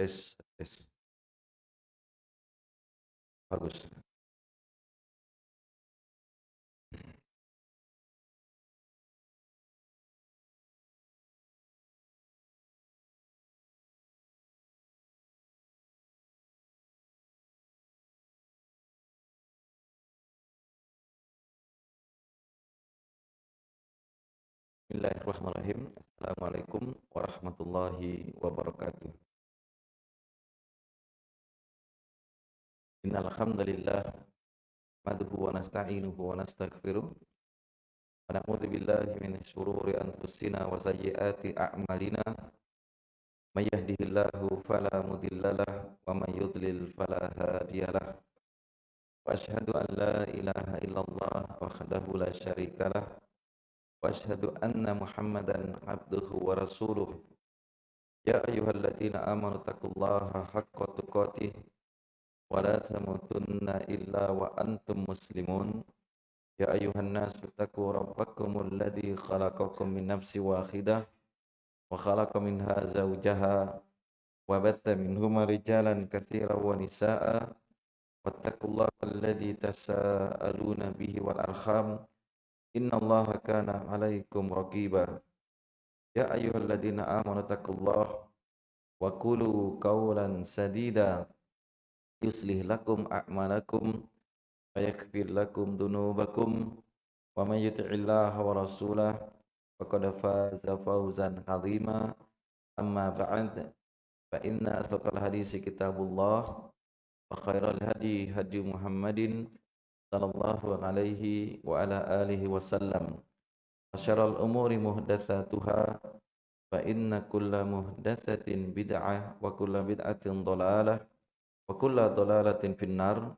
Tes, tes. Bagus. Bismillahirrahmanirrahim. Assalamualaikum warahmatullahi wabarakatuh. Innal hamdalillah nahmaduhu wa nasta'inuhu wa nastaghfiruh wa na'udzu billahi min shururi anfusina wa sayyiati a'malina may yahdihillahu fala mudhillalah wa may yudlil fala hadiyalah wa asyhadu an la ilaha illallah wahdahu la syarikalah وأشهد أن محمدا عبده ورسوله يا أيها الذين آمنوا اتقوا الله حق تقاته ولا تموتن إلا وأنتم مسلمون يا أيها الناس اتقوا ربكم الذي خلقكم من نفس واحدة وخلق منها زوجها وبث منهما رجالا كثيرا ونساء واتقوا الله الذي تساءلون به والأرحام إن الله كان عليكم رقيبا يا أيها الذين آمنوا اتقوا الله وقولوا قولا سديدا يصلح لكم أعمالكم ويغفر لكم ذنوبكم ومن يطع الله ورسوله فقد فاز فوزا عظيما. أما بعد فإن أصدق الحديث كتاب الله وخير الهدي هدي محمد صلى الله عليه وعلى آله وسلم. وشر الأمور محدثاتها فإن كل محدثة بدعة وكل بدعة ضلالة. Wa kulla finnar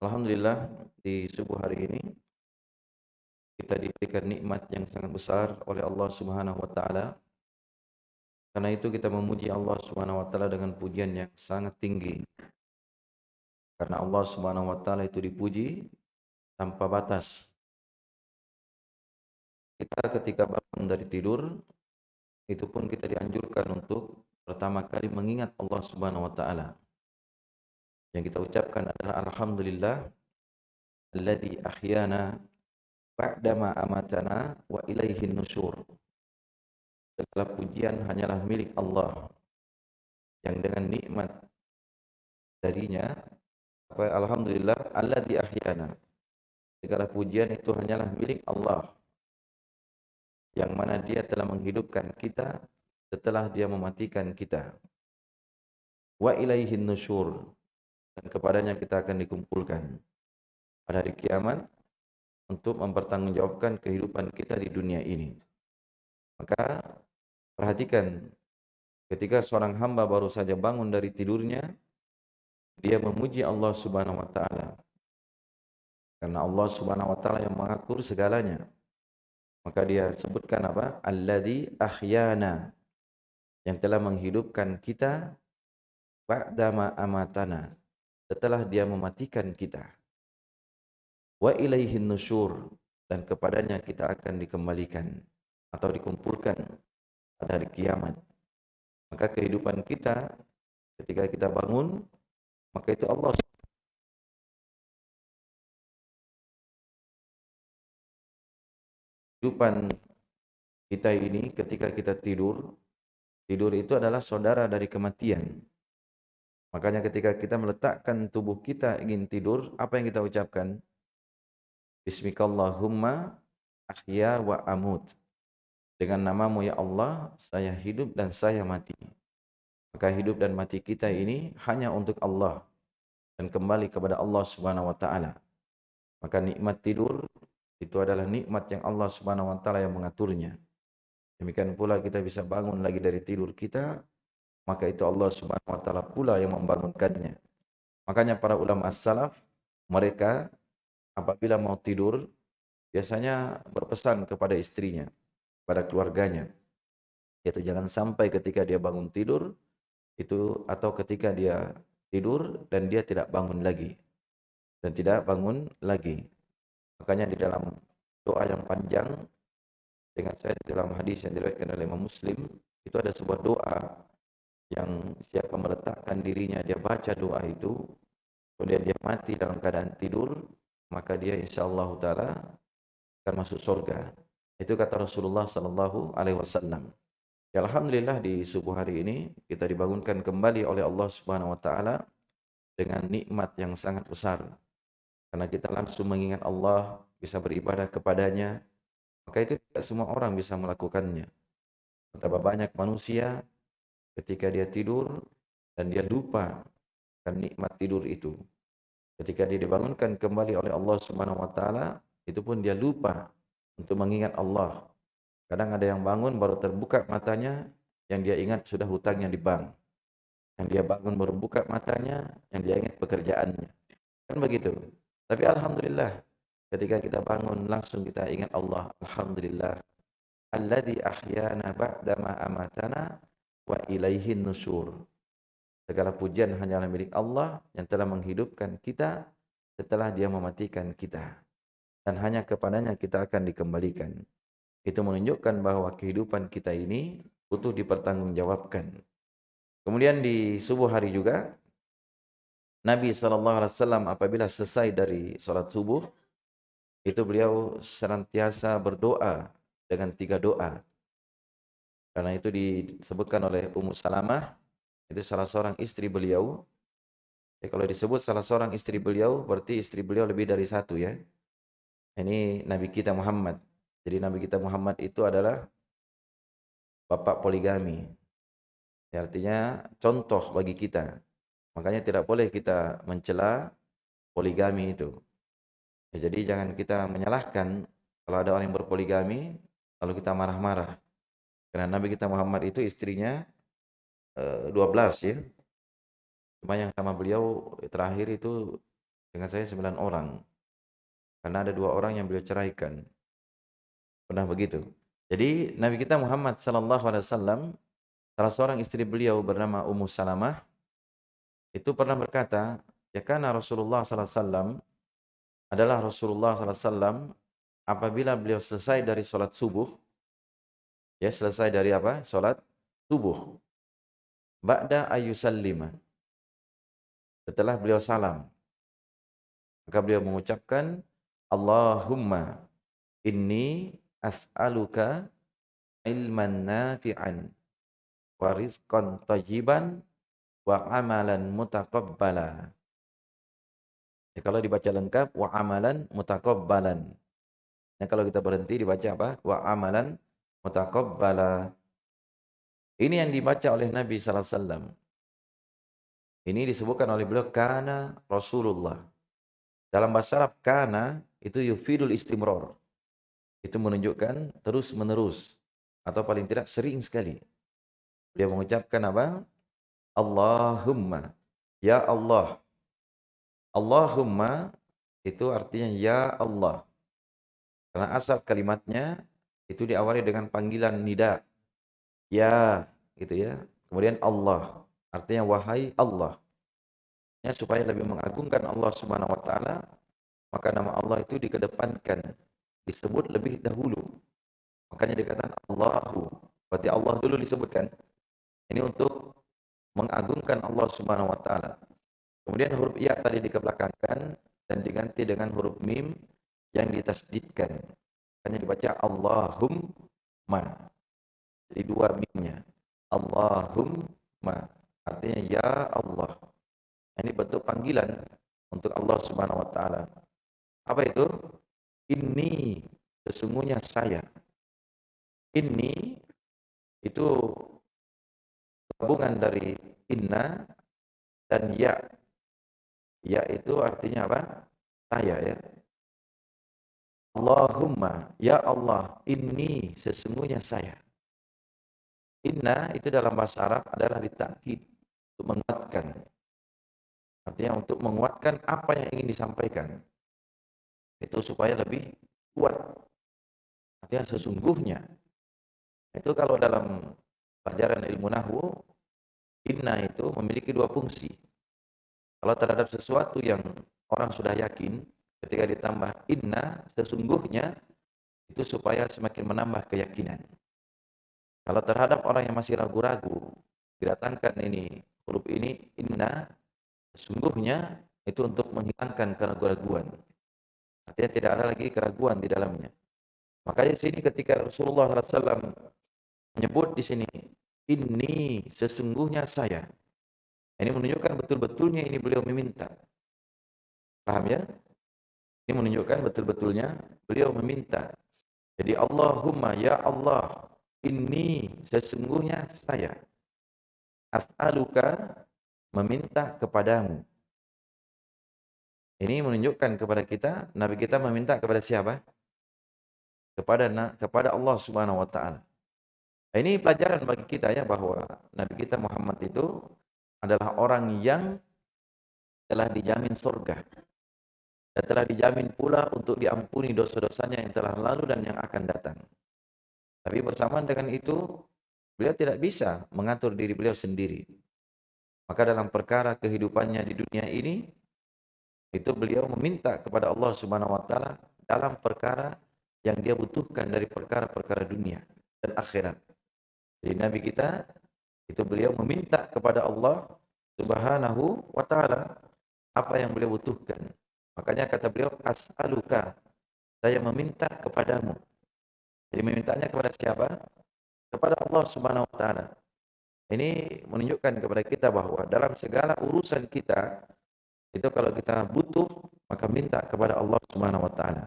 Alhamdulillah di subuh hari ini kita diberikan nikmat yang sangat besar oleh Allah Subhanahu wa taala. Karena itu kita memuji Allah Subhanahu wa taala dengan pujian yang sangat tinggi. Karena Allah Subhanahu wa taala itu dipuji tanpa batas. Kita ketika bangun dari tidur itu pun kita dianjurkan untuk pertama kali mengingat Allah Subhanahu wa taala. Yang kita ucapkan adalah alhamdulillah alladzi ahyana ba'dama amatana wa ilaihin nusyur. Segala pujian hanyalah milik Allah yang dengan nikmat darinya Alhamdulillah Allah di ahyana. Segala pujian itu hanyalah milik Allah. Yang mana dia telah menghidupkan kita setelah dia mematikan kita. Wa ilaihin nusyur. Dan kepadanya kita akan dikumpulkan pada hari kiamat untuk mempertanggungjawabkan kehidupan kita di dunia ini. Maka perhatikan ketika seorang hamba baru saja bangun dari tidurnya, dia memuji Allah Subhanahu wa taala. Karena Allah Subhanahu wa taala yang mengatur segalanya. Maka dia sebutkan apa? Alladzi ahyana. Yang telah menghidupkan kita ba'dama amatana. Setelah dia mematikan kita. Wa ilaihin nusyur dan kepadanya kita akan dikembalikan atau dikumpulkan pada hari kiamat. Maka kehidupan kita ketika kita bangun maka itu Allah kehidupan kita ini ketika kita tidur, tidur itu adalah saudara dari kematian. Makanya ketika kita meletakkan tubuh kita ingin tidur, apa yang kita ucapkan? Bismikallahumma ahya wa amut. Dengan namamu ya Allah, saya hidup dan saya mati. Maka hidup dan mati kita ini hanya untuk Allah dan kembali kepada Allah Subhanahu wa taala. Maka nikmat tidur itu adalah nikmat yang Allah Subhanahu wa taala yang mengaturnya. Demikian pula kita bisa bangun lagi dari tidur kita, maka itu Allah Subhanahu wa taala pula yang membangunkannya. Makanya para ulama as-salaf mereka apabila mau tidur biasanya berpesan kepada istrinya, pada keluarganya, yaitu jangan sampai ketika dia bangun tidur itu atau ketika dia tidur dan dia tidak bangun lagi dan tidak bangun lagi makanya di dalam doa yang panjang dengan saya dalam hadis yang diriwayatkan oleh Imam Muslim itu ada sebuah doa yang siapa meletakkan dirinya dia baca doa itu kemudian dia mati dalam keadaan tidur maka dia insyaallah taala akan masuk surga. Itu kata Rasulullah sallallahu alaihi wasallam. Ya, alhamdulillah di subuh hari ini kita dibangunkan kembali oleh Allah Subhanahu wa taala dengan nikmat yang sangat besar. Karena kita langsung mengingat Allah bisa beribadah kepadanya maka itu tidak semua orang bisa melakukannya betapa banyak manusia ketika dia tidur dan dia lupa akan nikmat tidur itu. Ketika dia dibangunkan kembali oleh Allah Subhanahu wa taala, itu pun dia lupa untuk mengingat Allah. Kadang ada yang bangun baru terbuka matanya, yang dia ingat sudah hutangnya di bank. Yang dia bangun baru buka matanya, yang dia ingat pekerjaannya. Kan begitu. Tapi alhamdulillah ketika kita bangun langsung kita ingat Allah. Alhamdulillah. Alladzi ahyana ba'dama amatana wa ilaihin nusur. Segala pujian hanyalah milik Allah yang telah menghidupkan kita setelah dia mematikan kita. Dan hanya kepadanya kita akan dikembalikan. Itu menunjukkan bahwa kehidupan kita ini butuh dipertanggungjawabkan. Kemudian di subuh hari juga, Nabi SAW apabila selesai dari sholat subuh, itu beliau senantiasa berdoa dengan tiga doa. Karena itu disebutkan oleh Ummu Salamah, itu salah seorang istri beliau. Ya, kalau disebut salah seorang istri beliau, berarti istri beliau lebih dari satu ya. Ini Nabi kita Muhammad. Jadi Nabi kita Muhammad itu adalah bapak poligami. Ya, artinya contoh bagi kita. Makanya tidak boleh kita mencela poligami itu. Ya, jadi jangan kita menyalahkan kalau ada orang yang berpoligami, lalu kita marah-marah. Karena Nabi kita Muhammad itu istrinya eh, 12 ya. Cuma yang sama beliau terakhir itu dengan saya 9 orang. Karena ada dua orang yang beliau ceraikan. Pernah begitu. Jadi Nabi kita Muhammad wasallam salah seorang istri beliau bernama Ummu Salamah itu pernah berkata, ya karena Rasulullah sallallahu alaihi wasallam adalah Rasulullah wasallam apabila beliau selesai dari sholat subuh Ya, selesai dari apa? Salat subuh. Ba'da ayyusallima. Setelah beliau salam. Maka beliau mengucapkan Allahumma inni as'aluka ilman nafi'an wa rizqan tayyiban wa amalan mutaqabbala. Ya, kalau dibaca lengkap wa amalan mutaqabbalan. Nah, kalau kita berhenti dibaca apa? Wa amalan mutaqabbala. Ini yang dibaca oleh Nabi sallallahu alaihi wasallam. Ini disebutkan oleh beliau kana Rasulullah. Dalam bahasa Arab kana itu yufidul istimrar. Itu menunjukkan terus menerus atau paling tidak sering sekali. Dia mengucapkan apa? Allahumma ya Allah. Allahumma itu artinya ya Allah. Karena asal kalimatnya itu diawali dengan panggilan nida. Ya, gitu ya. Kemudian Allah, artinya wahai Allah. Ya, supaya lebih mengagungkan Allah Subhanahu wa taala, maka nama Allah itu dikedepankan, disebut lebih dahulu. Makanya dikatakan Allahu. Berarti Allah dulu disebutkan. Ini untuk mengagungkan Allah Subhanahu wa taala. Kemudian huruf ya tadi dikebelakangkan dan diganti dengan huruf mim yang ditasdidkan. Hanya dibaca Allahumma. Jadi dua mimnya. Allahumma. Artinya ya Allah. Ini bentuk panggilan untuk Allah Subhanahu wa taala. Apa itu? Ini sesungguhnya saya. Ini itu gabungan dari inna dan ya. Ya itu artinya apa? Saya ya. Allahumma, ya Allah, ini sesungguhnya saya. Inna itu dalam bahasa Arab adalah ditakid, untuk menguatkan. Artinya untuk menguatkan apa yang ingin disampaikan. Itu supaya lebih kuat. Artinya sesungguhnya. Itu kalau dalam pelajaran ilmu nahwu, inna itu memiliki dua fungsi. Kalau terhadap sesuatu yang orang sudah yakin, Ketika ditambah inna, sesungguhnya itu supaya semakin menambah keyakinan. Kalau terhadap orang yang masih ragu-ragu, didatangkan ini huruf ini inna sesungguhnya itu untuk menghilangkan keraguan-keraguan. Artinya tidak ada lagi keraguan di dalamnya. Makanya sini ketika Rasulullah SAW menyebut di sini, ini sesungguhnya saya. Ini menunjukkan betul-betulnya ini beliau meminta. Paham ya? Ini menunjukkan betul-betulnya beliau meminta. Jadi Allahumma ya Allah, ini sesungguhnya saya. As'aluka meminta kepadamu. Ini menunjukkan kepada kita, Nabi kita meminta kepada siapa? Kepada kepada Allah Subhanahu wa taala. Ini pelajaran bagi kita ya bahwa Nabi kita Muhammad itu adalah orang yang telah dijamin surga. Dan telah dijamin pula untuk diampuni dosa-dosanya yang telah lalu dan yang akan datang. Tapi bersamaan dengan itu, beliau tidak bisa mengatur diri beliau sendiri. Maka dalam perkara kehidupannya di dunia ini, itu beliau meminta kepada Allah Subhanahu wa taala dalam perkara yang dia butuhkan dari perkara-perkara dunia dan akhirat. Jadi Nabi kita itu beliau meminta kepada Allah Subhanahu wa taala apa yang beliau butuhkan. Makanya kata beliau as'aluka saya meminta kepadamu. Jadi memintanya kepada siapa? Kepada Allah Subhanahu wa taala. Ini menunjukkan kepada kita bahwa dalam segala urusan kita itu kalau kita butuh, maka minta kepada Allah Subhanahu wa taala.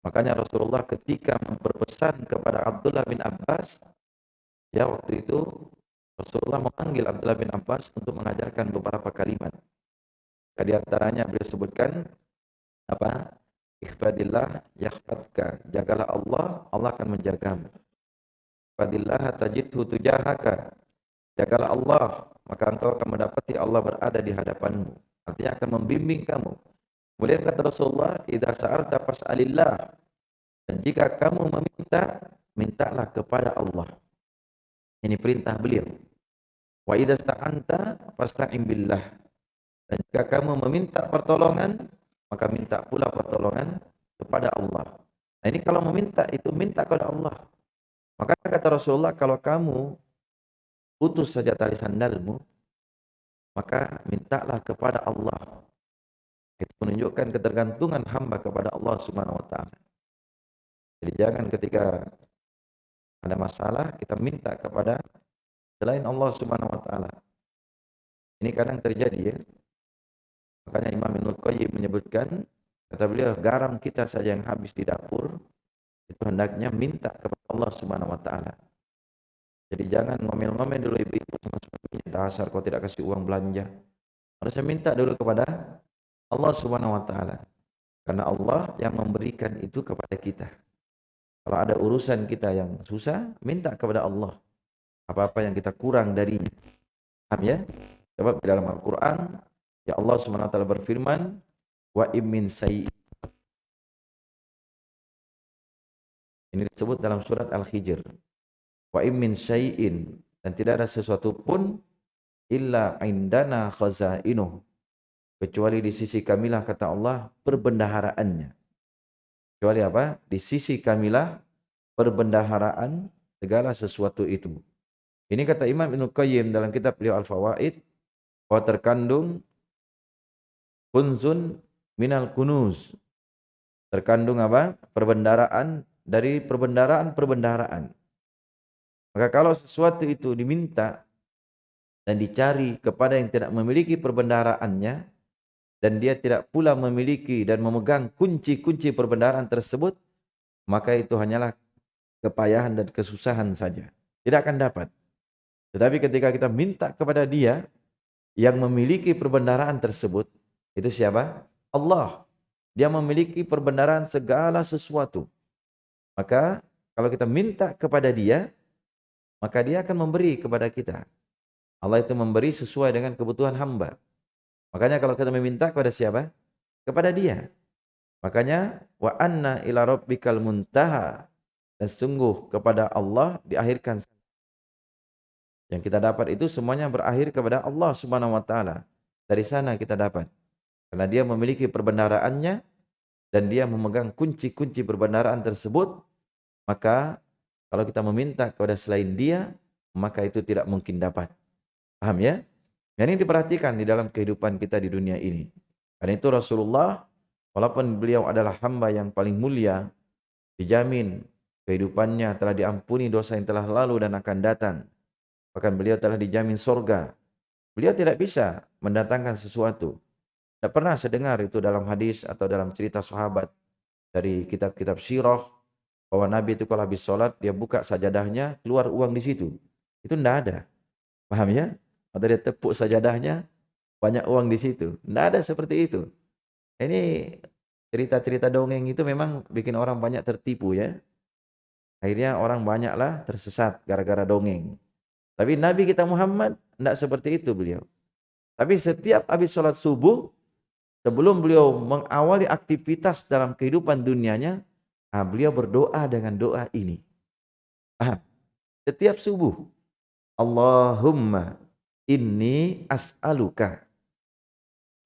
Makanya Rasulullah ketika berpesan kepada Abdullah bin Abbas, ya waktu itu Rasulullah memanggil Abdullah bin Abbas untuk mengajarkan beberapa kalimat. Di antaranya beliau sebutkan apa? Ikhfadillah yahfadka. Jagalah Allah, Allah akan menjagamu. Ikhfadillah tajidhu tujahaka. Jagalah Allah, maka engkau akan mendapati Allah berada di hadapanmu. Artinya akan membimbing kamu. Kemudian kata Rasulullah, "Idza sa'alta fas'alillah." Dan jika kamu meminta, mintalah kepada Allah. Ini perintah beliau. Wa idza sta'anta fasta'in billah. Dan jika kamu meminta pertolongan, maka minta pula pertolongan kepada Allah. Nah ini kalau meminta itu minta kepada Allah. Maka kata Rasulullah, kalau kamu putus saja tali sandalmu, maka mintalah kepada Allah. Itu menunjukkan ketergantungan hamba kepada Allah Subhanahu wa taala. Jadi jangan ketika ada masalah kita minta kepada selain Allah Subhanahu wa taala. Ini kadang terjadi ya. Makanya Imam Ibnu Qayyim menyebutkan kata beliau garam kita saja yang habis di dapur itu hendaknya minta kepada Allah Subhanahu wa taala. Jadi jangan ngomel-ngomel dulu ibu-ibu sama suaminya. Dasar kau tidak kasih uang belanja. Harusnya minta dulu kepada Allah Subhanahu wa taala. Karena Allah yang memberikan itu kepada kita. Kalau ada urusan kita yang susah, minta kepada Allah. Apa-apa yang kita kurang darinya. Paham ya? Sebab di dalam Al-Qur'an ya Allah Subhanahu wa taala berfirman, "Wa immin sayyi" Ini disebut dalam surat Al-Hijr. Wa min syai'in dan tidak ada sesuatu pun illa indana khazainuh. Kecuali di sisi kamilah kata Allah perbendaharaannya. Kecuali apa? Di sisi kamilah perbendaharaan segala sesuatu itu ini kata Imam Ibnu Qayyim dalam kitab beliau Al-Fawaid bahwa terkandung kunzun minal kunuz terkandung apa perbendaraan dari perbendaraan-perbendaraan maka kalau sesuatu itu diminta dan dicari kepada yang tidak memiliki perbendaharaannya dan dia tidak pula memiliki dan memegang kunci-kunci perbendaharaan tersebut, maka itu hanyalah kepayahan dan kesusahan saja. Tidak akan dapat. Tetapi ketika kita minta kepada dia yang memiliki perbendaharaan tersebut, itu siapa? Allah. Dia memiliki perbendaharaan segala sesuatu. Maka kalau kita minta kepada dia, maka dia akan memberi kepada kita. Allah itu memberi sesuai dengan kebutuhan hamba. Makanya kalau kita meminta kepada siapa? Kepada dia. Makanya wa anna ila rabbikal muntaha dan sungguh kepada Allah diakhirkan yang kita dapat itu semuanya berakhir kepada Allah Subhanahu wa taala. Dari sana kita dapat. Karena dia memiliki perbendaharaannya dan dia memegang kunci-kunci perbendaharaan tersebut, maka kalau kita meminta kepada selain dia, maka itu tidak mungkin dapat. Paham ya? Dan ini diperhatikan di dalam kehidupan kita di dunia ini. Karena itu Rasulullah, walaupun beliau adalah hamba yang paling mulia, dijamin kehidupannya telah diampuni dosa yang telah lalu dan akan datang. Bahkan beliau telah dijamin sorga. Beliau tidak bisa mendatangkan sesuatu. Tidak pernah sedengar itu dalam hadis atau dalam cerita sahabat dari kitab-kitab sirah bahwa Nabi itu kalau habis sholat dia buka sajadahnya keluar uang di situ. Itu tidak ada. Paham ya? Atau dia tepuk sajadahnya banyak uang di situ. Tidak ada seperti itu. Ini cerita-cerita dongeng itu memang bikin orang banyak tertipu ya. Akhirnya orang banyaklah tersesat gara-gara dongeng. Tapi Nabi kita Muhammad tidak seperti itu beliau. Tapi setiap habis sholat subuh, sebelum beliau mengawali aktivitas dalam kehidupan dunianya, nah beliau berdoa dengan doa ini. Ah, setiap subuh, Allahumma inni as'aluka.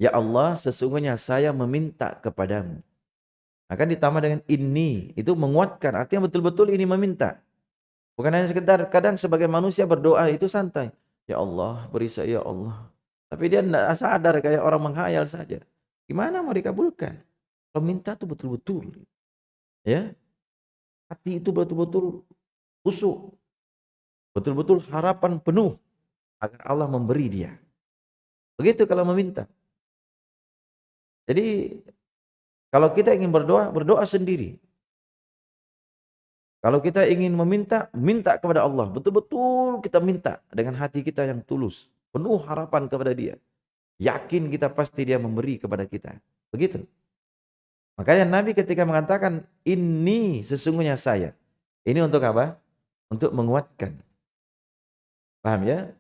Ya Allah, sesungguhnya saya meminta kepadamu. Akan ditambah dengan ini, itu menguatkan, artinya betul-betul ini meminta. Bukan hanya sekedar kadang sebagai manusia berdoa itu santai. Ya Allah, beri saya ya Allah. Tapi dia tidak sadar kayak orang menghayal saja. Gimana mau dikabulkan? Kalau minta itu betul-betul. Ya. Hati itu betul-betul usuk. Betul-betul harapan penuh agar Allah memberi dia. Begitu kalau meminta. Jadi kalau kita ingin berdoa, berdoa sendiri. Kalau kita ingin meminta, minta kepada Allah. Betul-betul kita minta dengan hati kita yang tulus. Penuh harapan kepada dia. Yakin kita pasti dia memberi kepada kita. Begitu. Makanya Nabi ketika mengatakan, ini sesungguhnya saya. Ini untuk apa? Untuk menguatkan. Paham ya?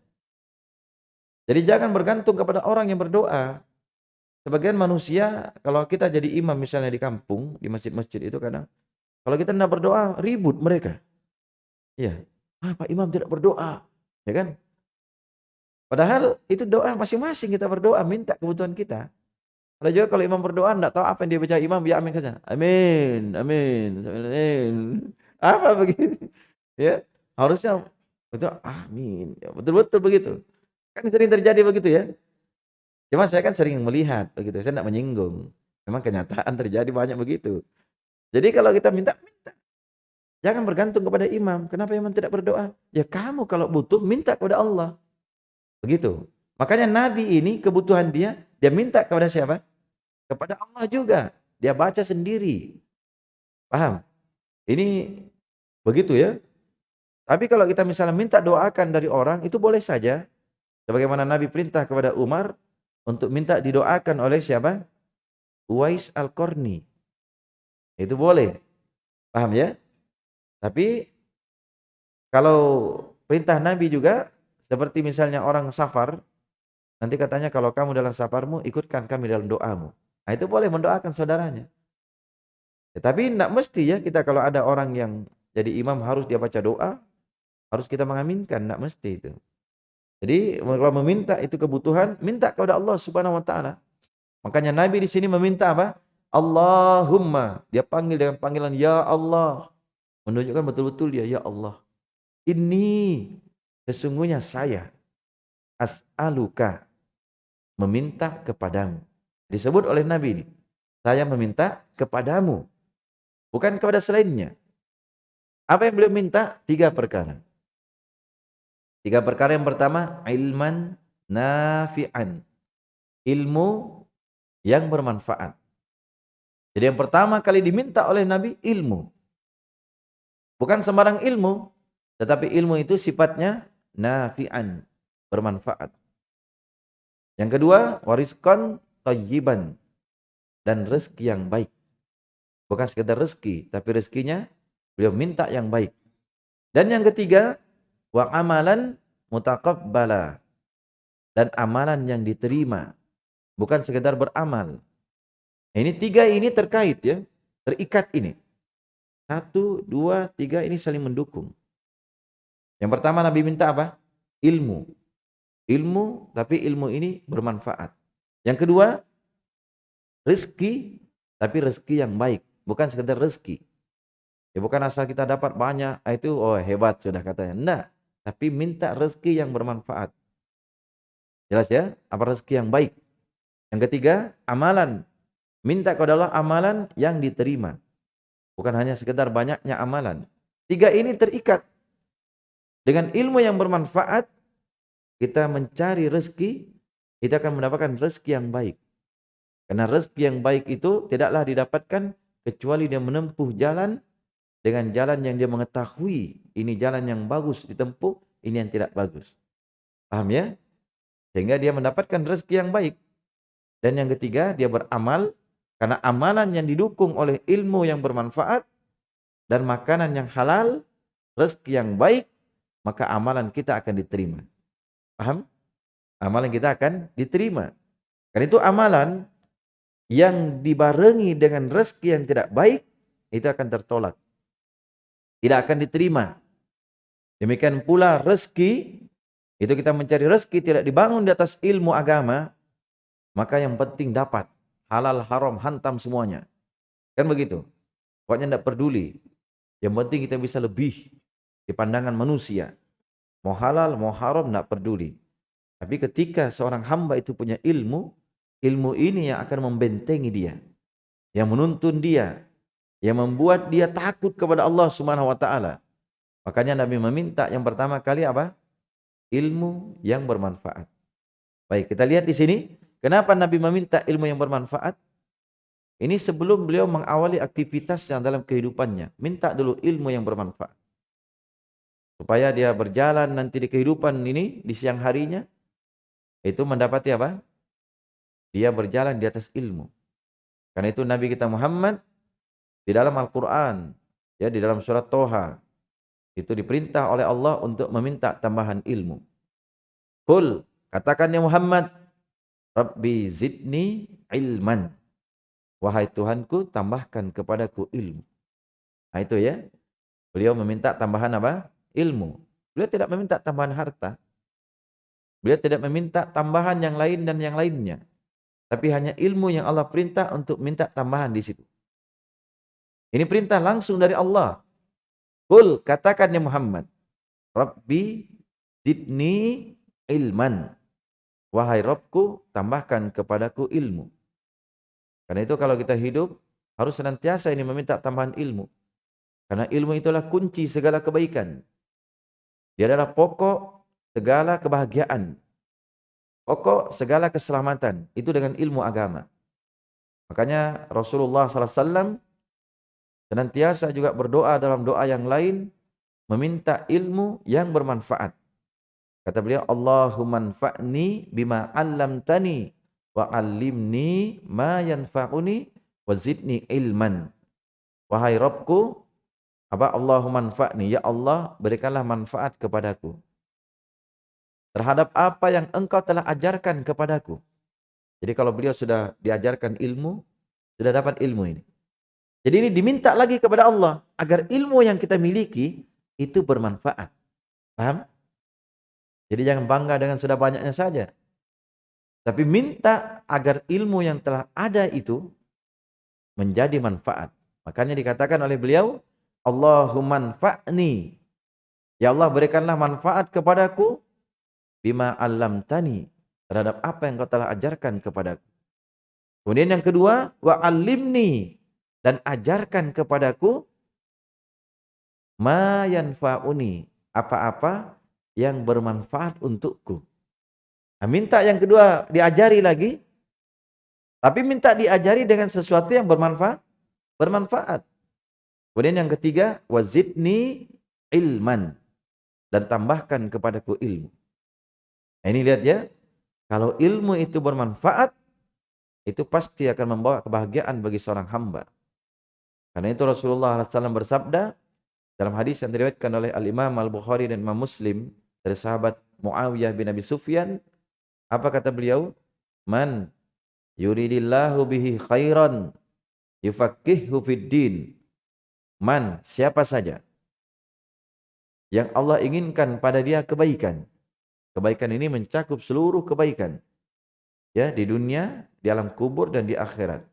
Jadi jangan bergantung kepada orang yang berdoa. Sebagian manusia, kalau kita jadi imam misalnya di kampung, di masjid-masjid itu kadang, kalau kita tidak berdoa, ribut mereka. Iya. Ah, Pak Imam tidak berdoa. Ya kan? Padahal itu doa masing-masing kita berdoa, minta kebutuhan kita. Ada juga kalau imam berdoa, tidak tahu apa yang dia baca imam, ya amin saja. Amin, amin, amin. Apa begitu? Ya, harusnya betul amin. Ya, betul-betul begitu. Kan sering terjadi begitu ya. Cuma saya kan sering melihat begitu, saya tidak menyinggung. Memang kenyataan terjadi banyak begitu. Jadi kalau kita minta, minta. Jangan bergantung kepada imam. Kenapa imam tidak berdoa? Ya kamu kalau butuh, minta kepada Allah. Begitu. Makanya Nabi ini kebutuhan dia, dia minta kepada siapa? Kepada Allah juga. Dia baca sendiri. Paham? Ini begitu ya. Tapi kalau kita misalnya minta doakan dari orang, itu boleh saja. Sebagaimana Nabi perintah kepada Umar untuk minta didoakan oleh siapa? Uwais Al-Qarni. Itu boleh. Paham ya? Tapi kalau perintah Nabi juga seperti misalnya orang safar, nanti katanya kalau kamu dalam safarmu ikutkan kami dalam doamu. Nah, itu boleh mendoakan saudaranya. Ya, tapi tidak mesti ya kita kalau ada orang yang jadi imam harus dia baca doa, harus kita mengaminkan, tidak mesti itu. Jadi kalau meminta itu kebutuhan, minta kepada Allah Subhanahu wa taala. Makanya Nabi di sini meminta apa? Allahumma. Dia panggil dengan panggilan Ya Allah. Menunjukkan betul-betul dia Ya Allah. Ini sesungguhnya saya as'aluka meminta kepadamu. Disebut oleh Nabi ini. Saya meminta kepadamu. Bukan kepada selainnya. Apa yang beliau minta? Tiga perkara. Tiga perkara yang pertama, ilman nafi'an. Ilmu yang bermanfaat. Jadi yang pertama kali diminta oleh Nabi ilmu. Bukan sembarang ilmu, tetapi ilmu itu sifatnya nafi'an, bermanfaat. Yang kedua, wariskan tayyiban dan rezeki yang baik. Bukan sekedar rezeki, tapi rezekinya beliau minta yang baik. Dan yang ketiga, wa amalan mutaqabbala dan amalan yang diterima, bukan sekedar beramal, ini tiga ini terkait ya, terikat ini. Satu, dua, tiga ini saling mendukung. Yang pertama Nabi minta apa? Ilmu. Ilmu, tapi ilmu ini bermanfaat. Yang kedua, rezeki, tapi rezeki yang baik. Bukan sekedar rezeki. Ya bukan asal kita dapat banyak, ah, itu oh hebat sudah katanya. Enggak. Tapi minta rezeki yang bermanfaat. Jelas ya? Apa rezeki yang baik. Yang ketiga, amalan. Minta kepada Allah amalan yang diterima. Bukan hanya sekedar banyaknya amalan. Tiga ini terikat. Dengan ilmu yang bermanfaat, kita mencari rezeki, kita akan mendapatkan rezeki yang baik. Karena rezeki yang baik itu tidaklah didapatkan kecuali dia menempuh jalan dengan jalan yang dia mengetahui ini jalan yang bagus ditempuh, ini yang tidak bagus. Paham ya? Sehingga dia mendapatkan rezeki yang baik. Dan yang ketiga, dia beramal karena amalan yang didukung oleh ilmu yang bermanfaat dan makanan yang halal, rezeki yang baik, maka amalan kita akan diterima. Paham? Amalan kita akan diterima. Karena itu amalan yang dibarengi dengan rezeki yang tidak baik, itu akan tertolak. Tidak akan diterima. Demikian pula rezeki itu kita mencari rezeki tidak dibangun di atas ilmu agama, maka yang penting dapat. Halal, haram, hantam semuanya. Kan begitu. Pokoknya tidak peduli. Yang penting kita bisa lebih di pandangan manusia. Mau halal, mau haram, tidak peduli. Tapi ketika seorang hamba itu punya ilmu, ilmu ini yang akan membentengi dia. Yang menuntun dia. Yang membuat dia takut kepada Allah subhanahu wa ta'ala. Makanya Nabi meminta yang pertama kali apa? ilmu yang bermanfaat. Baik, kita lihat di sini, kenapa Nabi meminta ilmu yang bermanfaat? Ini sebelum beliau mengawali aktivitasnya dalam kehidupannya, minta dulu ilmu yang bermanfaat. Supaya dia berjalan nanti di kehidupan ini, di siang harinya, itu mendapati apa? Dia berjalan di atas ilmu. Karena itu Nabi kita Muhammad di dalam Al-Quran, ya di dalam surat Toha, itu diperintah oleh Allah untuk meminta tambahan ilmu. Kul, katakan ya Muhammad, Rabbi zidni ilman. Wahai Tuhanku, tambahkan kepadaku ilmu. Nah itu ya. Beliau meminta tambahan apa? Ilmu. Beliau tidak meminta tambahan harta. Beliau tidak meminta tambahan yang lain dan yang lainnya. Tapi hanya ilmu yang Allah perintah untuk minta tambahan di situ. Ini perintah langsung dari Allah. Kul katakan ya Muhammad, Rabbi zidni ilman. Wahai Robku, tambahkan kepadaku ilmu. Karena itu kalau kita hidup, harus senantiasa ini meminta tambahan ilmu. Karena ilmu itulah kunci segala kebaikan. Dia adalah pokok segala kebahagiaan. Pokok segala keselamatan. Itu dengan ilmu agama. Makanya Rasulullah SAW Senantiasa juga berdoa dalam doa yang lain, meminta ilmu yang bermanfaat. Kata beliau, Allahumma anfa'ni bima 'allamtani wa 'allimni ma yanfa'uni wa zidni ilman. Wahai Rabbku, apa Allahumma anfa'ni, ya Allah, berikanlah manfaat kepadaku. Terhadap apa yang engkau telah ajarkan kepadaku. Jadi kalau beliau sudah diajarkan ilmu, sudah dapat ilmu ini. Jadi ini diminta lagi kepada Allah agar ilmu yang kita miliki itu bermanfaat. Paham? Jadi jangan bangga dengan sudah banyaknya saja. Tapi minta agar ilmu yang telah ada itu menjadi manfaat. Makanya dikatakan oleh beliau, Allahumma fa'ni. Ya Allah berikanlah manfaat kepadaku bima tani terhadap apa yang kau telah ajarkan kepadaku. Kemudian yang kedua, wa alimni dan ajarkan kepadaku ma yanfa'uni, apa-apa yang bermanfaat untukku. Nah, minta yang kedua diajari lagi, tapi minta diajari dengan sesuatu yang bermanfaat, bermanfaat. Kemudian yang ketiga, wazidni ilman dan tambahkan kepadaku ilmu. Nah, ini lihat ya, kalau ilmu itu bermanfaat, itu pasti akan membawa kebahagiaan bagi seorang hamba. Karena itu Rasulullah SAW bersabda dalam hadis yang diriwayatkan oleh Al-Imam Al-Bukhari dan Imam Muslim dari sahabat Muawiyah bin Abi Sufyan, apa kata beliau? Man yuridillahu bihi khairan yufaqihu fid. Man, siapa saja yang Allah inginkan pada dia kebaikan. Kebaikan ini mencakup seluruh kebaikan. Ya, di dunia, di alam kubur dan di akhirat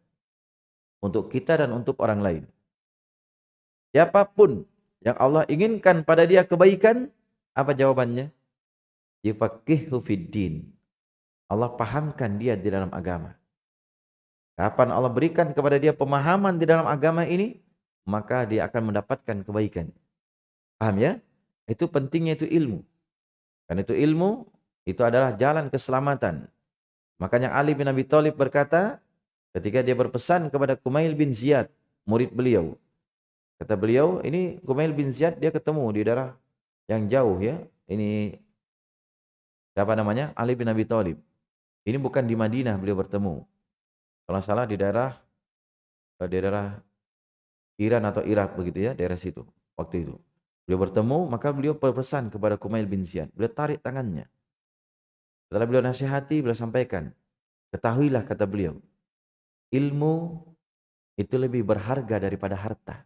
untuk kita dan untuk orang lain. Siapa pun yang Allah inginkan pada dia kebaikan, apa jawabannya? Yufaqihu fiddin. Allah pahamkan dia di dalam agama. Kapan Allah berikan kepada dia pemahaman di dalam agama ini, maka dia akan mendapatkan kebaikan. Paham ya? Itu pentingnya itu ilmu. Karena itu ilmu, itu adalah jalan keselamatan. Makanya Ali bin Abi Thalib berkata, ketika dia berpesan kepada Kumail bin Ziyad, murid beliau. Kata beliau, ini Kumail bin Ziyad dia ketemu di daerah yang jauh ya. Ini siapa namanya? Ali bin Abi Thalib. Ini bukan di Madinah beliau bertemu. Kalau salah di daerah eh, di daerah Iran atau Irak begitu ya, daerah situ waktu itu. Beliau bertemu, maka beliau berpesan kepada Kumail bin Ziyad. Beliau tarik tangannya. Setelah beliau nasihati, beliau sampaikan, ketahuilah kata beliau, ilmu itu lebih berharga daripada harta.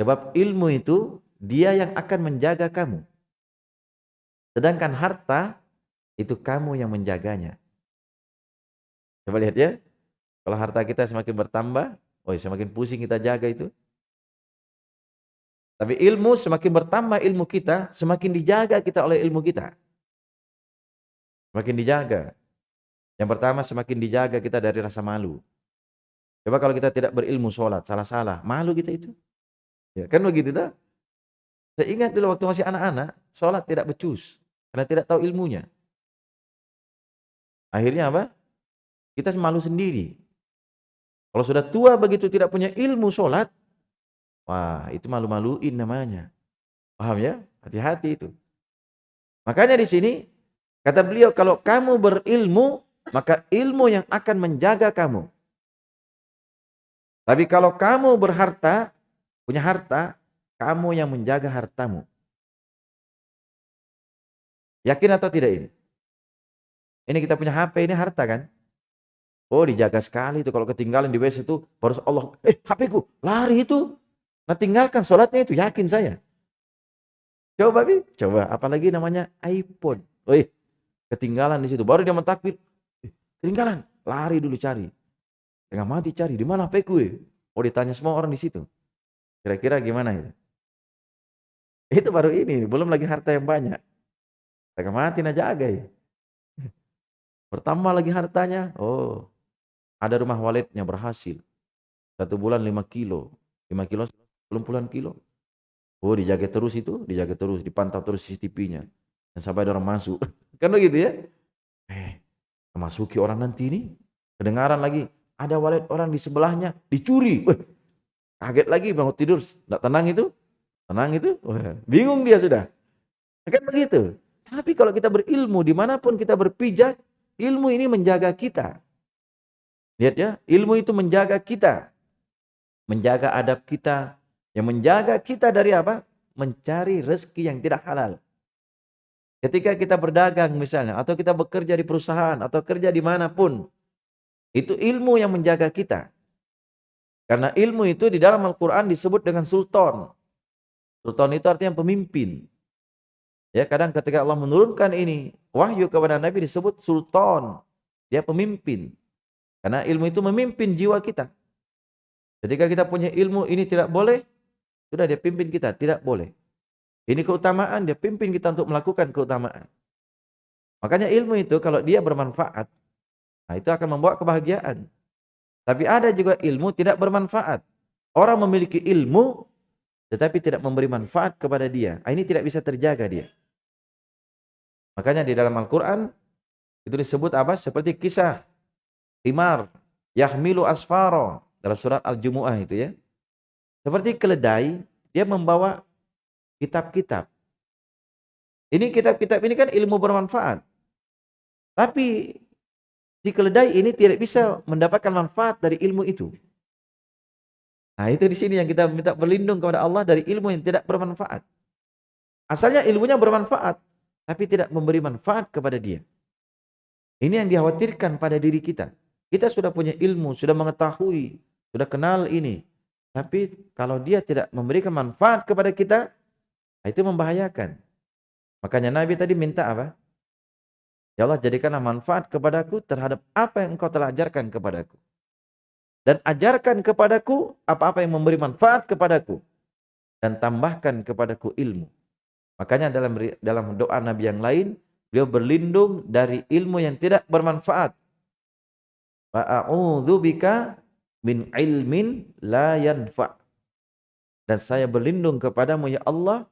Sebab ilmu itu dia yang akan menjaga kamu. Sedangkan harta itu kamu yang menjaganya. Coba lihat ya. Kalau harta kita semakin bertambah, oh semakin pusing kita jaga itu. Tapi ilmu semakin bertambah ilmu kita, semakin dijaga kita oleh ilmu kita. Semakin dijaga. Yang pertama semakin dijaga kita dari rasa malu. Coba kalau kita tidak berilmu sholat, salah-salah, malu kita itu. Ya, kan begitu tak? Saya ingat dulu waktu masih anak-anak, sholat tidak becus. Karena tidak tahu ilmunya. Akhirnya apa? Kita malu sendiri. Kalau sudah tua begitu tidak punya ilmu sholat, wah itu malu-maluin namanya. Paham ya? Hati-hati itu. Makanya di sini kata beliau kalau kamu berilmu maka ilmu yang akan menjaga kamu. Tapi kalau kamu berharta, punya harta, kamu yang menjaga hartamu. Yakin atau tidak ini? Ini kita punya HP, ini harta kan? Oh dijaga sekali itu kalau ketinggalan di WC itu baru Allah, eh HP ku lari itu. Nah tinggalkan sholatnya itu yakin saya. Coba bi, coba apalagi namanya iPhone. Oh ketinggalan di situ baru dia mentakbir. Eh, ketinggalan, lari dulu cari. Tengah mati cari di mana HP ku? Eh? Oh ditanya semua orang di situ. Kira-kira gimana itu? Itu baru ini, belum lagi harta yang banyak. Tengah mati jaga ya. Bertambah lagi hartanya. Oh, ada rumah walidnya berhasil. Satu bulan lima kilo. lima kilo, belum puluhan kilo. Oh dijaga terus itu, dijaga terus, dipantau terus CCTV-nya. Dan sampai ada orang masuk. kan begitu ya? Eh, masuki orang nanti ini. Kedengaran lagi, ada walid orang di sebelahnya, dicuri. Kaget lagi bangun tidur, tidak tenang itu. Tenang itu, Wah, bingung dia sudah. Kan begitu. Tapi kalau kita berilmu, di mana pun kita berpijak, ilmu ini menjaga kita. Lihat ya, ilmu itu menjaga kita. Menjaga adab kita. Yang menjaga kita dari apa? Mencari rezeki yang tidak halal. Ketika kita berdagang misalnya, atau kita bekerja di perusahaan, atau kerja di mana pun. Itu ilmu yang menjaga kita. Karena ilmu itu di dalam Al-Quran disebut dengan sultan. Sultan itu artinya pemimpin. Ya, kadang ketika Allah menurunkan ini, wahyu kepada Nabi disebut sultan. Dia pemimpin. Karena ilmu itu memimpin jiwa kita. Ketika kita punya ilmu ini tidak boleh, sudah dia pimpin kita, tidak boleh. Ini keutamaan, dia pimpin kita untuk melakukan keutamaan. Makanya ilmu itu kalau dia bermanfaat, nah itu akan membawa kebahagiaan. Tapi ada juga ilmu tidak bermanfaat. Orang memiliki ilmu, tetapi tidak memberi manfaat kepada dia. Nah, ini tidak bisa terjaga dia. Makanya di dalam Al-Quran, itu disebut apa? Seperti kisah Himar yahmilu asfaro dalam surat Al-Jumu'ah itu ya. Seperti keledai, dia membawa kitab-kitab. Ini kitab-kitab ini kan ilmu bermanfaat. Tapi si keledai ini tidak bisa mendapatkan manfaat dari ilmu itu. Nah, itu di sini yang kita minta berlindung kepada Allah dari ilmu yang tidak bermanfaat. Asalnya ilmunya bermanfaat, tapi tidak memberi manfaat kepada dia. Ini yang dikhawatirkan pada diri kita. Kita sudah punya ilmu, sudah mengetahui, sudah kenal ini. Tapi kalau dia tidak memberikan manfaat kepada kita, itu membahayakan. Makanya Nabi tadi minta apa? Ya Allah jadikanlah manfaat kepadaku terhadap apa yang engkau telah ajarkan kepadaku. Dan ajarkan kepadaku apa-apa yang memberi manfaat kepadaku. Dan tambahkan kepadaku ilmu. Makanya dalam dalam doa Nabi yang lain, Beliau berlindung dari ilmu yang tidak bermanfaat. Wa bika min ilmin la yanfa. Dan saya berlindung kepadamu ya Allah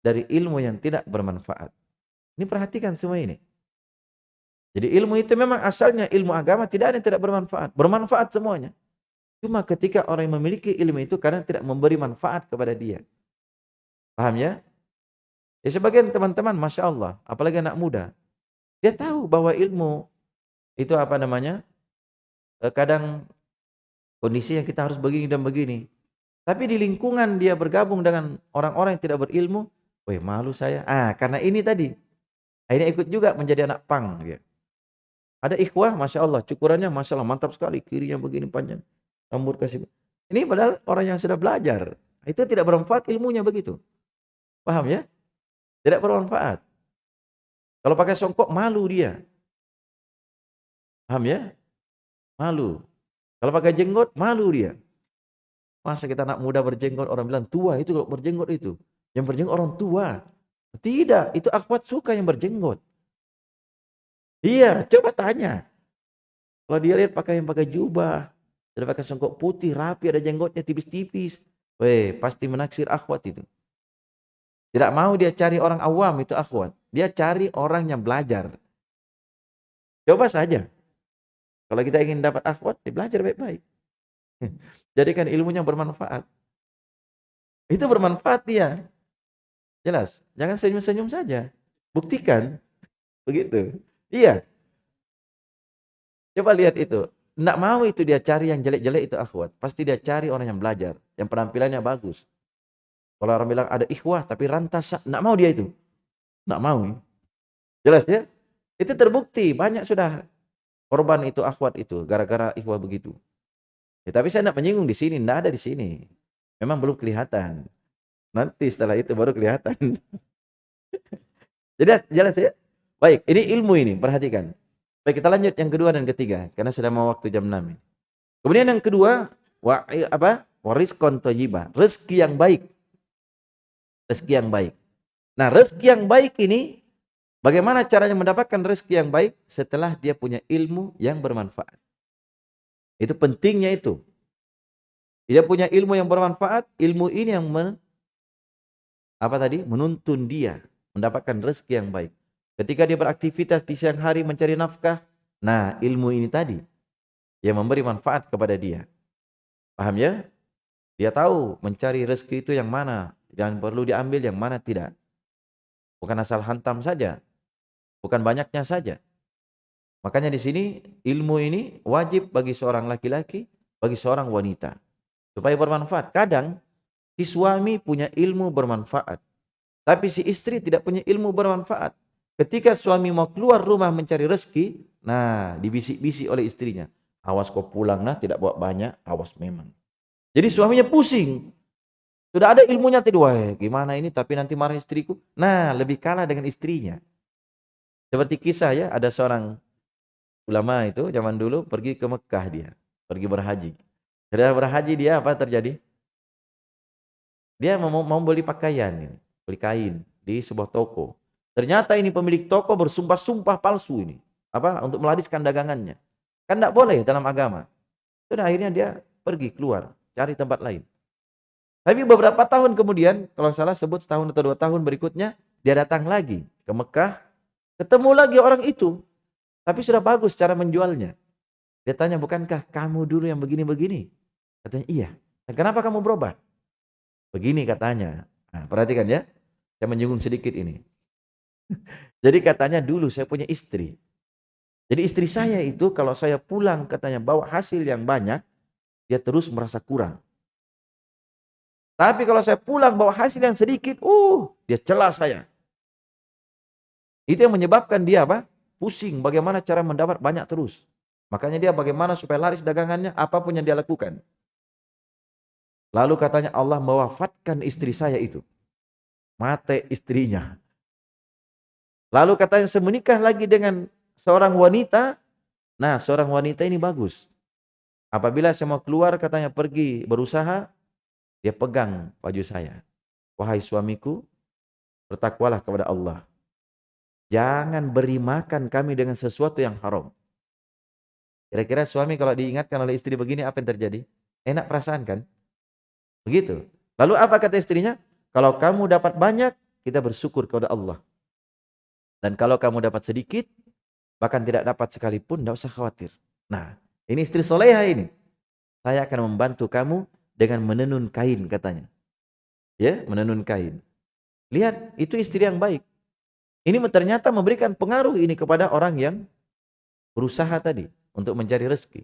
dari ilmu yang tidak bermanfaat. Ini perhatikan semua ini. Jadi ilmu itu memang asalnya ilmu agama tidak ada yang tidak bermanfaat. Bermanfaat semuanya. Cuma ketika orang yang memiliki ilmu itu kadang tidak memberi manfaat kepada dia. Paham ya? Ya sebagian teman-teman Masya Allah, apalagi anak muda. Dia tahu bahwa ilmu itu apa namanya, eh, kadang kondisi yang kita harus begini dan begini. Tapi di lingkungan dia bergabung dengan orang-orang yang tidak berilmu, weh malu saya. Ah, karena ini tadi. Akhirnya ikut juga menjadi anak pang. Ada ikhwah, Masya Allah, cukurannya Masya Allah, mantap sekali, kirinya begini panjang rambut kasih. Ini padahal orang yang sudah belajar. Itu tidak bermanfaat ilmunya begitu. Paham ya? Tidak bermanfaat. Kalau pakai songkok malu dia. Paham ya? Malu. Kalau pakai jenggot malu dia. Masa kita anak muda berjenggot orang bilang tua itu kalau berjenggot itu. Yang berjenggot orang tua. Tidak, itu akhwat suka yang berjenggot. Iya, coba tanya. Kalau dia lihat pakai yang pakai jubah, sudah pakai songkok putih, rapi, ada jenggotnya tipis-tipis. Weh, pasti menaksir akhwat itu. Tidak mau dia cari orang awam itu akhwat. Dia cari orang yang belajar. Coba saja. Kalau kita ingin dapat akhwat, dia belajar baik-baik. Jadikan ilmunya bermanfaat. Itu bermanfaat dia. Jelas. Jangan senyum-senyum saja. Buktikan. Begitu. Iya. Coba lihat itu. Tidak mau itu dia cari yang jelek-jelek itu akhwat. Pasti dia cari orang yang belajar. Yang penampilannya bagus. Kalau orang bilang ada ikhwah tapi rantas. Tidak mau dia itu. Tidak mau. Jelas ya? Itu terbukti. Banyak sudah korban itu akhwat itu. Gara-gara ikhwah begitu. Ya, tapi saya tidak menyinggung di sini. Tidak ada di sini. Memang belum kelihatan. Nanti setelah itu baru kelihatan. Jelas, jelas ya? Baik, ini ilmu ini. Perhatikan. Baik, kita lanjut yang kedua dan ketiga karena sudah mau waktu jam 6. Kemudian yang kedua, wa, apa? Warizqon thayyibah, rezeki yang baik. Rezeki yang baik. Nah, rezeki yang baik ini bagaimana caranya mendapatkan rezeki yang baik setelah dia punya ilmu yang bermanfaat. Itu pentingnya itu. Dia punya ilmu yang bermanfaat, ilmu ini yang men, apa tadi? menuntun dia mendapatkan rezeki yang baik. Ketika dia beraktivitas di siang hari mencari nafkah, nah ilmu ini tadi yang memberi manfaat kepada dia. Paham ya? Dia tahu mencari rezeki itu yang mana, yang perlu diambil, yang mana tidak. Bukan asal hantam saja, bukan banyaknya saja. Makanya di sini ilmu ini wajib bagi seorang laki-laki, bagi seorang wanita. Supaya bermanfaat. Kadang si suami punya ilmu bermanfaat. Tapi si istri tidak punya ilmu bermanfaat. Ketika suami mau keluar rumah mencari rezeki, nah dibisik-bisik oleh istrinya. Awas kau pulang nah tidak bawa banyak, awas memang. Jadi suaminya pusing. Sudah ada ilmunya tadi, wah gimana ini tapi nanti marah istriku. Nah lebih kalah dengan istrinya. Seperti kisah ya, ada seorang ulama itu zaman dulu pergi ke Mekah dia. Pergi berhaji. Setelah berhaji dia apa terjadi? Dia mau, mau beli pakaian, beli kain di sebuah toko. Ternyata ini pemilik toko bersumpah-sumpah palsu ini. Apa? Untuk meladiskan dagangannya. Kan tidak boleh dalam agama. Sudah akhirnya dia pergi keluar. Cari tempat lain. Tapi beberapa tahun kemudian, kalau salah sebut setahun atau dua tahun berikutnya, dia datang lagi ke Mekah. Ketemu lagi orang itu. Tapi sudah bagus cara menjualnya. Dia tanya, bukankah kamu dulu yang begini-begini? Katanya, iya. Nah, kenapa kamu berubah? Begini katanya. Nah, perhatikan ya. Saya menyinggung sedikit ini. Jadi katanya dulu saya punya istri. Jadi istri saya itu kalau saya pulang katanya bawa hasil yang banyak, dia terus merasa kurang. Tapi kalau saya pulang bawa hasil yang sedikit, uh, dia celah saya. Itu yang menyebabkan dia apa? Pusing bagaimana cara mendapat banyak terus. Makanya dia bagaimana supaya laris dagangannya, apa pun yang dia lakukan. Lalu katanya Allah mewafatkan istri saya itu. Mate istrinya. Lalu katanya saya menikah lagi dengan seorang wanita. Nah, seorang wanita ini bagus. Apabila saya mau keluar katanya pergi berusaha, dia pegang baju saya. Wahai suamiku, bertakwalah kepada Allah. jangan beri makan kami dengan sesuatu yang haram. Kira-kira suami kalau diingatkan oleh istri begini apa yang terjadi? Enak perasaan kan? Begitu. Lalu apa kata istrinya? Kalau kamu dapat banyak, kita bersyukur kepada Allah. Dan kalau kamu dapat sedikit, bahkan tidak dapat sekalipun, tidak usah khawatir. Nah, ini istri soleha ini. Saya akan membantu kamu dengan menenun kain katanya. Ya, menenun kain. Lihat, itu istri yang baik. Ini ternyata memberikan pengaruh ini kepada orang yang berusaha tadi untuk mencari rezeki.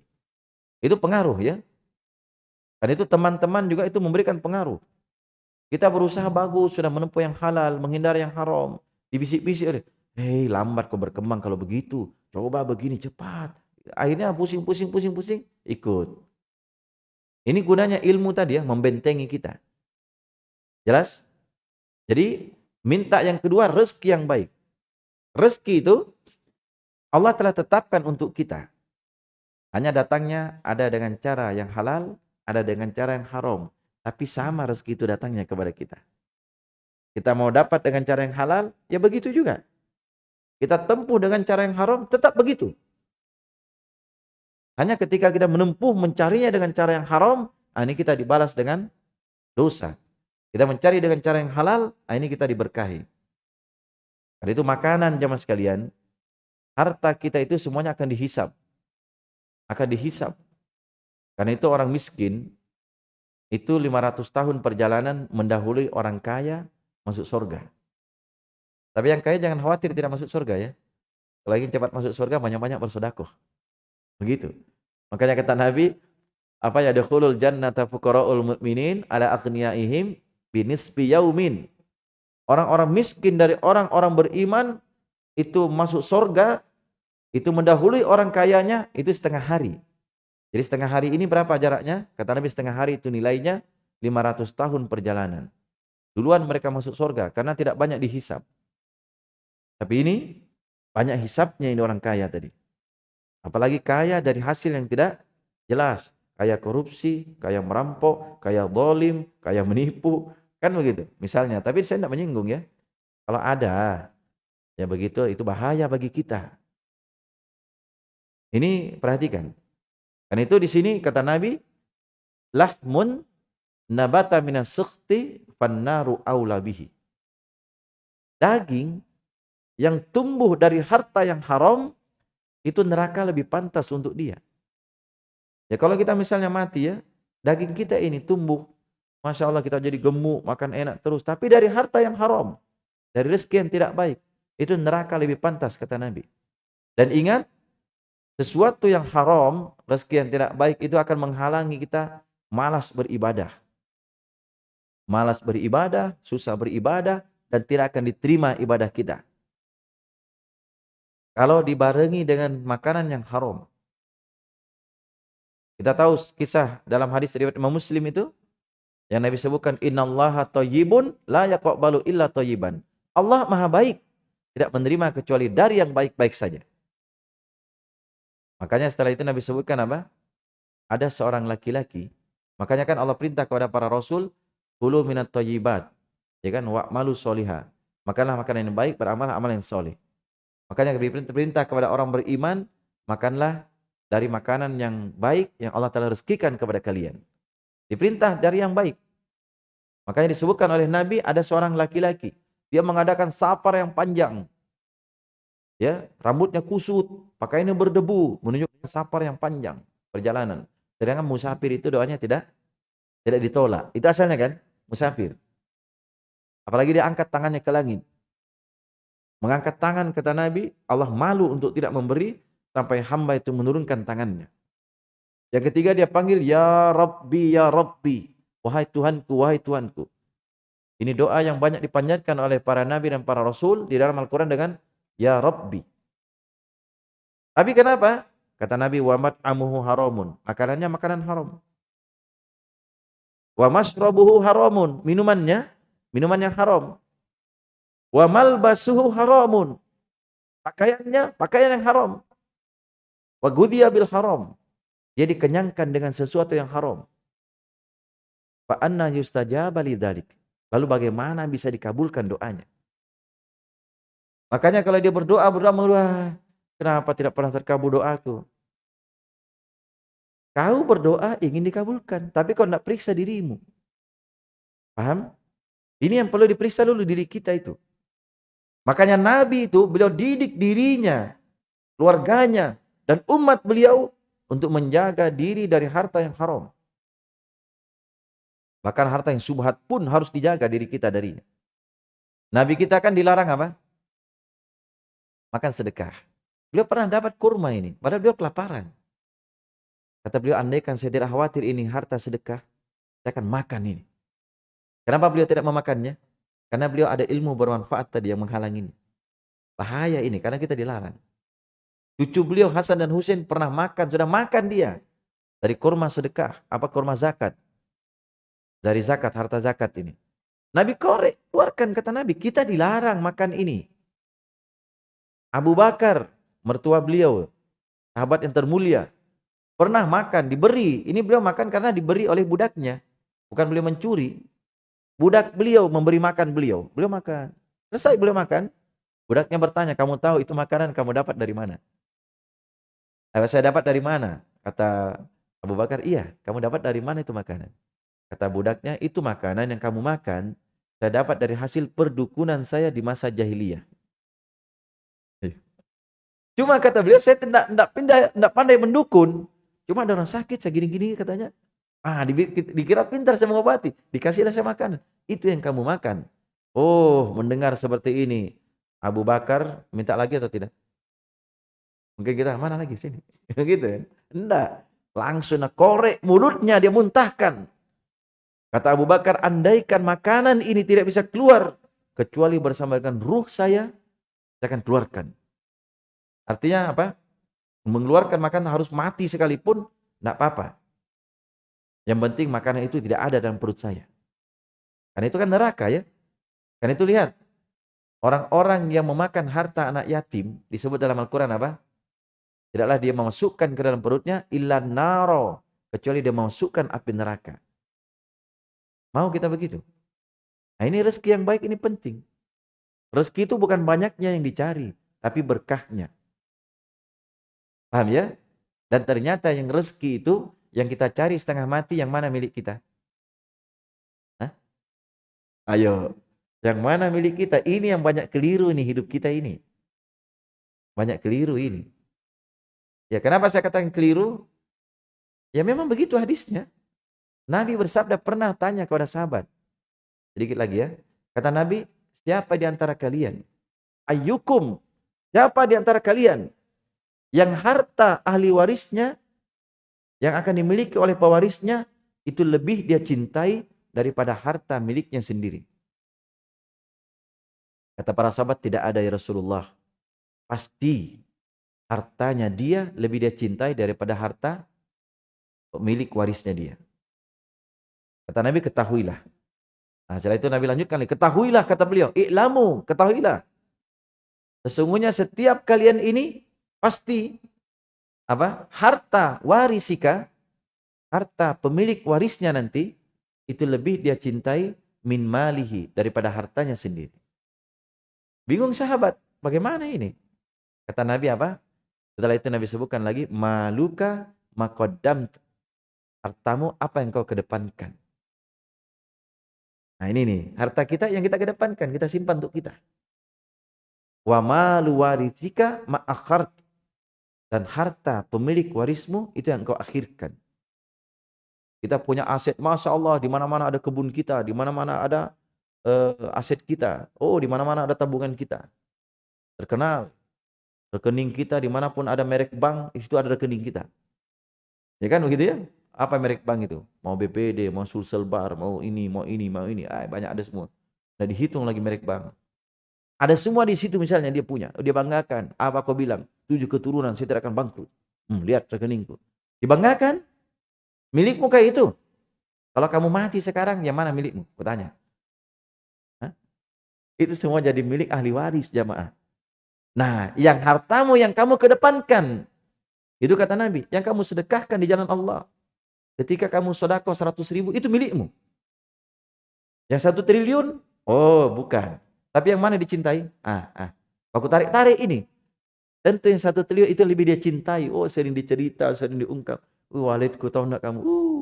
Itu pengaruh ya. Dan itu teman-teman juga itu memberikan pengaruh. Kita berusaha bagus, sudah menempuh yang halal, menghindar yang haram. Dibisik-bisik oleh, hei lambat kau berkembang kalau begitu. Coba begini cepat. Akhirnya pusing, pusing, pusing, pusing, ikut. Ini gunanya ilmu tadi ya, membentengi kita. Jelas? Jadi, minta yang kedua, rezeki yang baik. Rezeki itu, Allah telah tetapkan untuk kita. Hanya datangnya ada dengan cara yang halal, ada dengan cara yang haram. Tapi sama rezeki itu datangnya kepada kita. Kita mau dapat dengan cara yang halal, ya begitu juga. Kita tempuh dengan cara yang haram, tetap begitu. Hanya ketika kita menempuh mencarinya dengan cara yang haram, ah, ini kita dibalas dengan dosa. Kita mencari dengan cara yang halal, ah, ini kita diberkahi. Karena itu makanan zaman sekalian, harta kita itu semuanya akan dihisap akan dihisap. Karena itu orang miskin itu 500 tahun perjalanan mendahului orang kaya masuk surga. Tapi yang kaya jangan khawatir tidak masuk surga ya. Kalau ingin cepat masuk surga banyak-banyak bersedekah. Begitu. Makanya kata Nabi, apa ya dakhulul jannata fuqaraul mu'minin ala aghniyaihim binisbi yaumin. Orang-orang miskin dari orang-orang beriman itu masuk surga itu mendahului orang kayanya itu setengah hari. Jadi setengah hari ini berapa jaraknya? Kata Nabi setengah hari itu nilainya 500 tahun perjalanan. Duluan mereka masuk surga karena tidak banyak dihisap. Tapi ini banyak hisapnya ini orang kaya tadi. Apalagi kaya dari hasil yang tidak jelas. Kaya korupsi, kaya merampok, kaya dolim, kaya menipu. Kan begitu misalnya. Tapi saya tidak menyinggung ya. Kalau ada, ya begitu itu bahaya bagi kita. Ini perhatikan. Karena itu di sini kata Nabi, lahmun nabata minas sukhti fannaru aula bihi. Daging yang tumbuh dari harta yang haram itu neraka lebih pantas untuk dia. Ya kalau kita misalnya mati ya, daging kita ini tumbuh, masya Allah kita jadi gemuk, makan enak terus, tapi dari harta yang haram, dari rezeki yang tidak baik, itu neraka lebih pantas kata Nabi. Dan ingat, sesuatu yang haram, rezeki yang tidak baik itu akan menghalangi kita malas beribadah. Malas beribadah, susah beribadah, dan tidak akan diterima ibadah kita. Kalau dibarengi dengan makanan yang haram. Kita tahu kisah dalam hadis riwayat Imam Muslim itu yang Nabi sebutkan innallaha thayyibun la yaqbalu illa thayyiban. Allah Maha baik, tidak menerima kecuali dari yang baik-baik saja. Makanya setelah itu Nabi sebutkan apa? Ada seorang laki-laki. Makanya kan Allah perintah kepada para rasul, "Kulu minat thayyibat." Ya kan? Wa malu soliha. Makanlah makanan yang baik, beramal amal yang soleh. Makanya perintah kepada orang beriman, makanlah dari makanan yang baik yang Allah telah rezekikan kepada kalian. Diperintah dari yang baik. Makanya disebutkan oleh Nabi ada seorang laki-laki. Dia mengadakan safar yang panjang ya rambutnya kusut, pakaiannya berdebu, menunjukkan safar yang panjang perjalanan. Sedangkan musafir itu doanya tidak tidak ditolak. Itu asalnya kan musafir. Apalagi dia angkat tangannya ke langit. Mengangkat tangan kata Nabi, Allah malu untuk tidak memberi sampai hamba itu menurunkan tangannya. Yang ketiga dia panggil ya Rabbi ya Rabbi, wahai Tuhanku wahai Tuhanku. Ini doa yang banyak dipanjatkan oleh para nabi dan para rasul di dalam Al-Qur'an dengan Ya Rabbi. Tapi kenapa? Kata Nabi, wa mat'amuhu haramun. Makanannya makanan haram. Wa masrabuhu haramun. Minumannya, minuman yang haram. Wa malbasuhu haramun. Pakaiannya, pakaian yang haram. Wa gudhiya bil haram. Dia dikenyangkan dengan sesuatu yang haram. Fa anna yustajaba lidzalik. Lalu bagaimana bisa dikabulkan doanya? Makanya kalau dia berdoa, berdoa, berdoa, kenapa tidak pernah terkabul doaku? Kau berdoa ingin dikabulkan, tapi kau tidak periksa dirimu. Paham? Ini yang perlu diperiksa dulu diri kita itu. Makanya Nabi itu beliau didik dirinya, keluarganya, dan umat beliau untuk menjaga diri dari harta yang haram. Bahkan harta yang subhat pun harus dijaga diri kita darinya. Nabi kita kan dilarang apa? Makan sedekah. Beliau pernah dapat kurma ini, padahal beliau kelaparan. Kata beliau, andaikan saya tidak khawatir ini harta sedekah, saya akan makan ini. Kenapa beliau tidak memakannya? Karena beliau ada ilmu bermanfaat tadi yang menghalangi. Bahaya ini, karena kita dilarang. Cucu beliau Hasan dan Husain pernah makan, sudah makan dia. Dari kurma sedekah, apa kurma zakat. Dari zakat, harta zakat ini. Nabi korek, keluarkan kata Nabi, kita dilarang makan ini. Abu Bakar, mertua beliau, sahabat yang termulia, Pernah makan, diberi. Ini beliau makan karena diberi oleh budaknya. Bukan beliau mencuri. Budak beliau memberi makan beliau. Beliau makan. Selesai beliau makan. Budaknya bertanya, kamu tahu itu makanan kamu dapat dari mana? Saya dapat dari mana? Kata Abu Bakar, iya. Kamu dapat dari mana itu makanan? Kata budaknya, itu makanan yang kamu makan, saya dapat dari hasil perdukunan saya di masa jahiliyah. Cuma kata beliau, saya tidak, tidak pandai mendukun. Cuma ada orang sakit, saya gini-gini katanya. Ah, dikira pintar saya mengobati. Dikasihlah saya makan. Itu yang kamu makan. Oh, mendengar seperti ini. Abu Bakar minta lagi atau tidak? Mungkin kita, mana lagi sini? gitu ya. Enggak. Langsung korek mulutnya, dia muntahkan. Kata Abu Bakar, andaikan makanan ini tidak bisa keluar. Kecuali bersama dengan ruh saya, saya akan keluarkan. Artinya apa? mengeluarkan makanan harus mati sekalipun, tidak apa-apa. Yang penting makanan itu tidak ada dalam perut saya. Karena itu kan neraka ya. Karena itu lihat, orang-orang yang memakan harta anak yatim, disebut dalam Al-Quran apa? Tidaklah dia memasukkan ke dalam perutnya, illa naro. Kecuali dia memasukkan api neraka. Mau kita begitu? Nah ini rezeki yang baik, ini penting. Rezeki itu bukan banyaknya yang dicari, tapi berkahnya. Paham ya? Dan ternyata yang rezeki itu yang kita cari setengah mati yang mana milik kita? Hah? Ayo, yang mana milik kita? Ini yang banyak keliru nih hidup kita ini. Banyak keliru ini. Ya kenapa saya katakan keliru? Ya memang begitu hadisnya. Nabi bersabda pernah tanya kepada sahabat. Sedikit lagi ya. Kata Nabi, siapa di antara kalian? Ayyukum. Siapa di antara kalian yang harta ahli warisnya yang akan dimiliki oleh pewarisnya itu lebih dia cintai daripada harta miliknya sendiri. Kata para sahabat tidak ada ya Rasulullah. Pasti hartanya dia lebih dia cintai daripada harta milik warisnya dia. Kata Nabi ketahuilah. Nah, setelah itu Nabi lanjutkan, ketahuilah kata beliau, i'lamu, ketahuilah. Sesungguhnya setiap kalian ini pasti apa harta warisika harta pemilik warisnya nanti itu lebih dia cintai min malihi daripada hartanya sendiri. Bingung sahabat, bagaimana ini? Kata Nabi apa? Setelah itu Nabi sebutkan lagi maluka makodam hartamu apa yang kau kedepankan. Nah ini nih, harta kita yang kita kedepankan, kita simpan untuk kita. Wa malu ma'akhart dan harta pemilik warismu itu yang kau akhirkan. Kita punya aset, masya Allah, di mana-mana ada kebun kita, di mana-mana ada uh, aset kita. Oh, di mana-mana ada tabungan kita. Terkenal. Rekening kita di mana pun ada merek bank, itu ada rekening kita. Ya kan begitu ya? Apa merek bank itu? Mau BPD, mau Sulsel Bar, mau ini, mau ini, mau ini. Ah, banyak ada semua. Nah dihitung lagi merek bank. Ada semua di situ misalnya dia punya. Dia banggakan. Apa kau bilang? Tujuh keturunan saya tidak akan bangkrut. Hmm, lihat rekeningku. Dibanggakan. Milikmu kayak itu. Kalau kamu mati sekarang, yang mana milikmu? Kutanya. Itu semua jadi milik ahli waris jamaah. Nah, yang hartamu yang kamu kedepankan. Itu kata Nabi. Yang kamu sedekahkan di jalan Allah. Ketika kamu sodako 100 ribu, itu milikmu. Yang satu triliun, oh bukan. Tapi yang mana dicintai? Ah, ah. Aku tarik-tarik ini. Tentu yang satu triliun itu lebih dia cintai. Oh sering dicerita, sering diungkap. Uh, Walidku tahu nak kamu? Uh,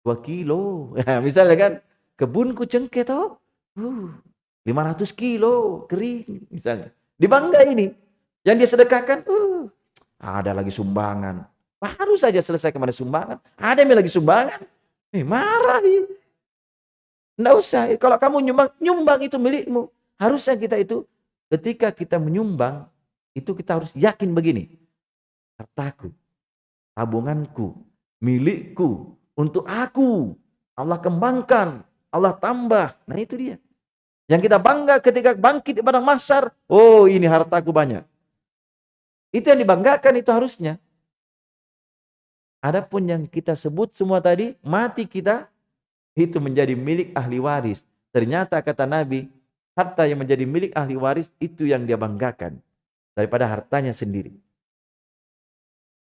dua kilo. Misalnya kan, kebunku cengkeh tahu? Uh, 500 kilo kering misalnya. Dibangga ini. Yang dia sedekahkan, uh, ada lagi sumbangan. Baru saja selesai ke mana sumbangan. Ada yang lagi sumbangan. Eh, marah. Tidak usah. Kalau kamu nyumbang, nyumbang itu milikmu. Harusnya kita itu ketika kita menyumbang, itu kita harus yakin begini. Hartaku, tabunganku, milikku, untuk aku. Allah kembangkan, Allah tambah. Nah itu dia. Yang kita bangga ketika bangkit di padang mahsyar, oh ini hartaku banyak. Itu yang dibanggakan itu harusnya. Adapun yang kita sebut semua tadi, mati kita itu menjadi milik ahli waris. Ternyata kata Nabi, harta yang menjadi milik ahli waris itu yang dia banggakan daripada hartanya sendiri.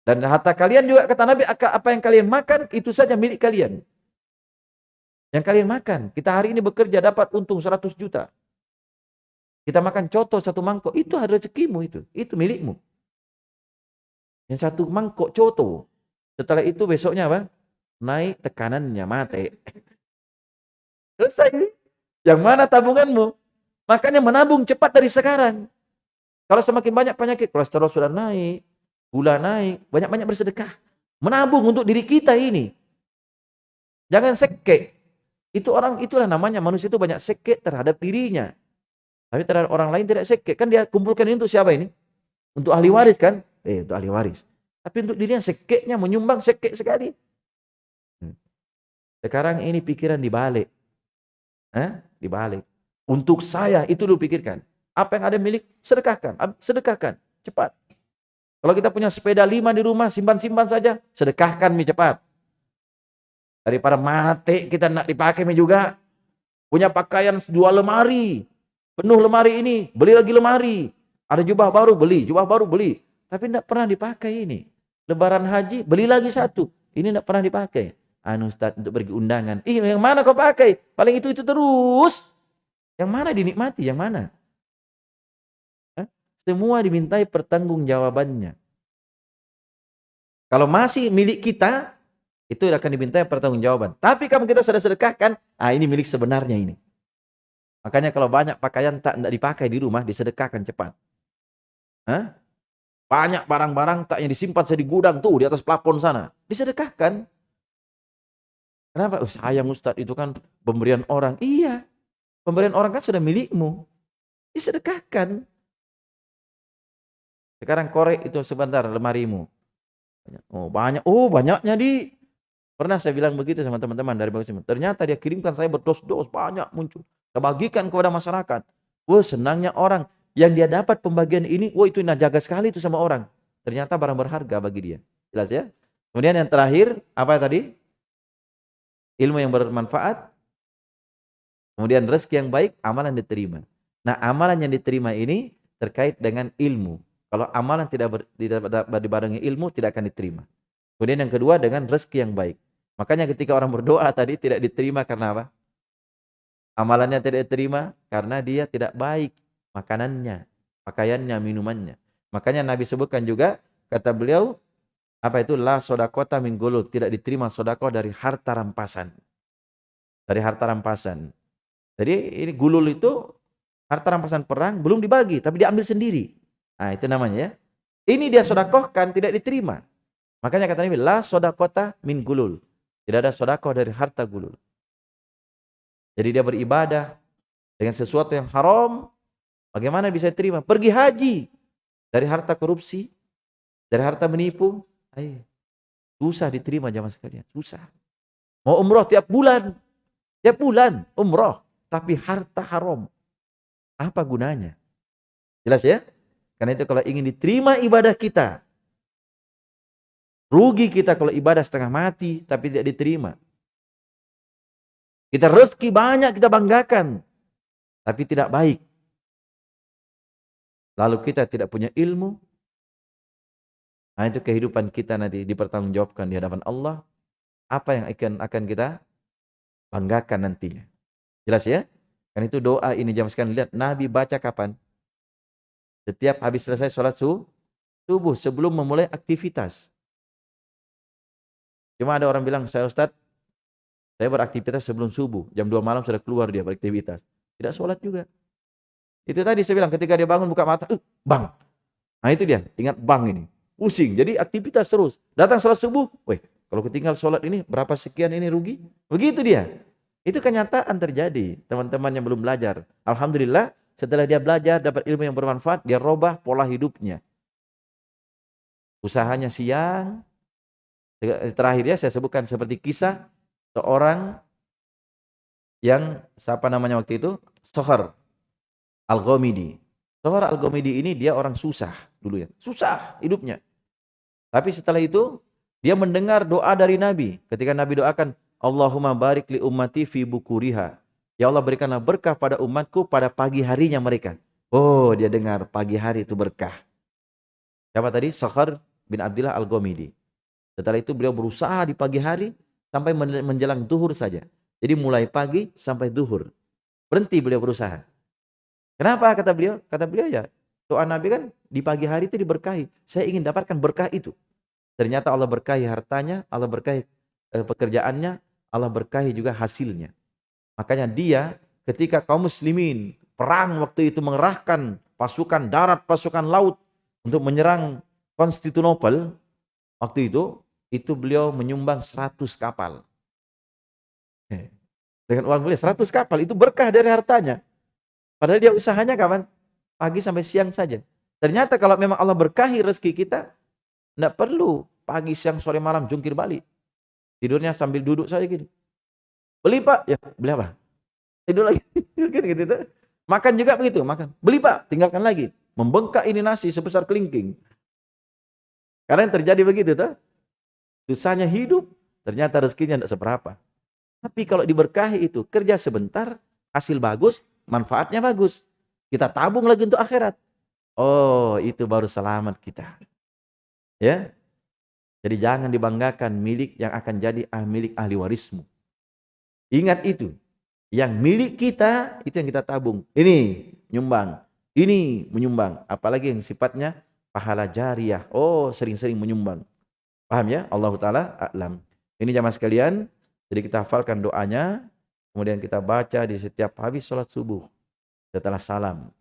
Dan harta kalian juga kata Nabi, apa yang kalian makan itu saja milik kalian. Yang kalian makan. Kita hari ini bekerja dapat untung 100 juta. Kita makan coto satu mangkok, itu ada rezekimu itu. Itu milikmu. Yang satu mangkok coto. Setelah itu besoknya apa? Naik tekanannya, mati. Selesai. Yang mana tabunganmu? Makanya menabung cepat dari sekarang. Kalau semakin banyak penyakit, kolesterol sudah naik, gula naik, banyak-banyak bersedekah. Menabung untuk diri kita ini. Jangan sekek. Itu orang itulah namanya manusia itu banyak sekek terhadap dirinya. Tapi terhadap orang lain tidak sekek. Kan dia kumpulkan ini untuk siapa ini? Untuk ahli waris kan? Eh, untuk ahli waris. Tapi untuk dirinya sekeknya menyumbang sekek sekali. Hmm. Sekarang ini pikiran dibalik. Eh? Dibalik. Untuk saya itu lu pikirkan. Apa yang ada milik sedekahkan, sedekahkan cepat. Kalau kita punya sepeda lima di rumah, simpan-simpan saja, sedekahkan mi cepat. Daripada mati kita nak dipakai juga. Punya pakaian dua lemari. Penuh lemari ini. Beli lagi lemari. Ada jubah baru beli. Jubah baru beli. Tapi tidak pernah dipakai ini. Lebaran haji beli lagi satu. Ini tidak pernah dipakai. Anu Ustaz untuk pergi undangan. Ih yang mana kau pakai? Paling itu-itu terus. Yang mana dinikmati? Yang mana? Semua dimintai pertanggungjawabannya. Kalau masih milik kita, itu akan diminta pertanggungjawaban. Tapi kamu kita sudah sedekahkan, ah ini milik sebenarnya ini. Makanya kalau banyak pakaian tak tidak dipakai di rumah, disedekahkan cepat. Hah? Banyak barang-barang tak yang disimpan saya di gudang tuh di atas plafon sana. Disedekahkan. Kenapa? Oh, sayang Ustadz itu kan pemberian orang. Iya. Pemberian orang kan sudah milikmu. Disedekahkan. Sekarang korek itu sebentar lemarimu. Oh banyak. Oh banyaknya di Pernah saya bilang begitu sama teman-teman dari bagus Ternyata dia kirimkan saya berdos-dos banyak muncul. Saya bagikan kepada masyarakat. Wah senangnya orang. Yang dia dapat pembagian ini, wah itu jaga sekali itu sama orang. Ternyata barang berharga bagi dia. Jelas ya? Kemudian yang terakhir, apa tadi? Ilmu yang bermanfaat. Kemudian rezeki yang baik, amalan diterima. Nah amalan yang diterima ini terkait dengan ilmu. Kalau amalan tidak, ber, tidak dibarengi ilmu, tidak akan diterima. Kemudian yang kedua dengan rezeki yang baik. Makanya ketika orang berdoa tadi tidak diterima karena apa? Amalannya tidak diterima karena dia tidak baik makanannya, pakaiannya, minumannya. Makanya Nabi sebutkan juga, kata beliau, apa itu la sodakota min gulul, tidak diterima sodako dari harta rampasan. Dari harta rampasan. Jadi ini gulul itu harta rampasan perang belum dibagi, tapi diambil sendiri. Nah itu namanya ya. Ini dia sodakohkan tidak diterima. Makanya kata Nabi, la sodakota min gulul. Tidak ada sodakoh dari harta gulul. Jadi dia beribadah dengan sesuatu yang haram. Bagaimana bisa terima? Pergi haji. Dari harta korupsi. Dari harta menipu. Ayo. Susah diterima jamaah sekalian. Susah. Mau umroh tiap bulan. Tiap bulan umroh. Tapi harta haram. Apa gunanya? Jelas ya? Karena itu kalau ingin diterima ibadah kita, Rugi kita kalau ibadah setengah mati tapi tidak diterima. Kita rezeki banyak kita banggakan tapi tidak baik. Lalu kita tidak punya ilmu. Nah itu kehidupan kita nanti dipertanggungjawabkan di hadapan Allah. Apa yang akan akan kita banggakan nantinya. Jelas ya? Kan itu doa ini jam sekarang lihat Nabi baca kapan? Setiap habis selesai sholat subuh sebelum memulai aktivitas. Cuma ada orang bilang, saya Ustaz, saya beraktivitas sebelum subuh. Jam 2 malam sudah keluar dia beraktivitas. Tidak sholat juga. Itu tadi saya bilang, ketika dia bangun buka mata, uh, bang. Nah itu dia, ingat bang ini. Pusing, jadi aktivitas terus. Datang sholat subuh, weh, kalau ketinggal sholat ini, berapa sekian ini rugi? Begitu dia. Itu kenyataan terjadi, teman-teman yang belum belajar. Alhamdulillah, setelah dia belajar, dapat ilmu yang bermanfaat, dia robah pola hidupnya. Usahanya siang, Terakhir ya saya sebutkan seperti kisah seorang yang siapa namanya waktu itu? Sohar Al-Ghamidi. Sohar Al-Ghamidi ini dia orang susah dulu ya. Susah hidupnya. Tapi setelah itu dia mendengar doa dari Nabi. Ketika Nabi doakan, Allahumma barik li ummati fi bukuriha. Ya Allah berikanlah berkah pada umatku pada pagi harinya mereka. Oh dia dengar pagi hari itu berkah. Siapa tadi? Sohar bin Abdullah Al-Ghamidi. Setelah itu beliau berusaha di pagi hari sampai menjelang duhur saja. Jadi mulai pagi sampai duhur. Berhenti beliau berusaha. Kenapa kata beliau? Kata beliau ya, doa Nabi kan di pagi hari itu diberkahi. Saya ingin dapatkan berkah itu. Ternyata Allah berkahi hartanya, Allah berkahi eh, pekerjaannya, Allah berkahi juga hasilnya. Makanya dia ketika kaum muslimin perang waktu itu mengerahkan pasukan darat, pasukan laut untuk menyerang Konstantinopel waktu itu itu beliau menyumbang 100 kapal. Eh, dengan uang beliau 100 kapal, itu berkah dari hartanya. Padahal dia usahanya kapan? Pagi sampai siang saja. Ternyata kalau memang Allah berkahi rezeki kita, tidak perlu pagi, siang, sore, malam jungkir balik. Tidurnya sambil duduk saja gini. Beli pak, ya beli apa? Tidur lagi, gitu, gitu, gitu. Makan juga begitu, makan. Beli pak, tinggalkan lagi. Membengkak ini nasi sebesar kelingking. Karena yang terjadi begitu, tuh. Susahnya hidup, ternyata rezekinya tidak seberapa. Tapi kalau diberkahi itu, kerja sebentar, hasil bagus, manfaatnya bagus. Kita tabung lagi untuk akhirat. Oh, itu baru selamat kita. Ya. Jadi jangan dibanggakan milik yang akan jadi ah, milik ahli warismu. Ingat itu. Yang milik kita, itu yang kita tabung. Ini nyumbang. Ini menyumbang. Apalagi yang sifatnya pahala jariah. Oh, sering-sering menyumbang. Paham ya? Allah Ta'ala a'lam. Ini jamaah sekalian, jadi kita hafalkan doanya, kemudian kita baca di setiap habis sholat subuh. Setelah salam.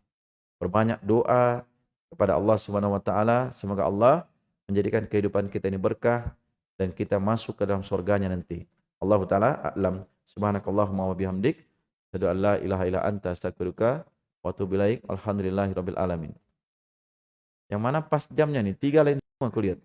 Berbanyak doa kepada Allah Subhanahu wa taala, semoga Allah menjadikan kehidupan kita ini berkah dan kita masuk ke dalam surganya nanti. Allah taala a'lam. Subhanakallahumma wa bihamdik, asyhadu an la ilaha illa anta astaghfiruka wa atubu ilaik. Alhamdulillahirabbil alamin. Yang mana pas jamnya nih? Tiga lain semua kulihat.